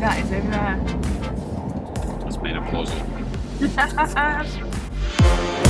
that is over there. It's been a closet.